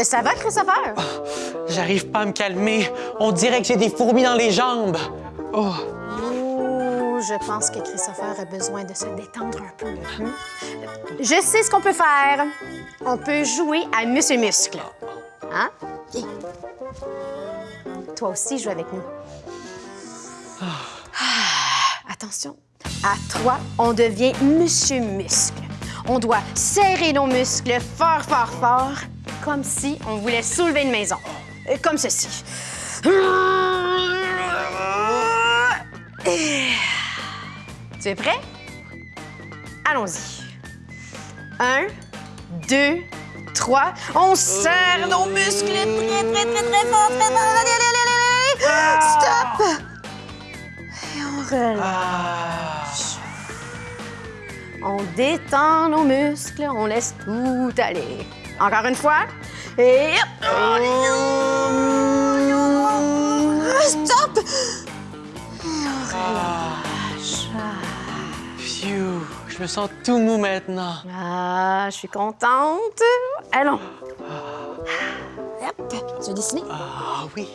Euh, ça va, Christopher? J'arrive pas à me calmer. On dirait que j'ai des fourmis dans les jambes. Oh. je pense que Christopher a besoin de se détendre un peu. Hmm? Je sais ce qu'on peut faire. On peut jouer à Monsieur Muscle. Hein? Toi aussi, joue avec nous. Ah, attention, à trois, on devient Monsieur Muscle. On doit serrer nos muscles fort, fort, fort, comme si on voulait soulever une maison. Euh, Comme ceci. Tu es prêt? Allons-y. Un, deux, trois. On serre nos muscles très, très, très, très fort, très fort. Stop! Et on relâche. On détend nos muscles, on laisse tout aller. Encore une fois. Et hop! Stop! Et on relâche. phew. Je me sens tout mou maintenant. Ah, je suis contente. Allons. Hop, tu veux dessiner? Ah oui.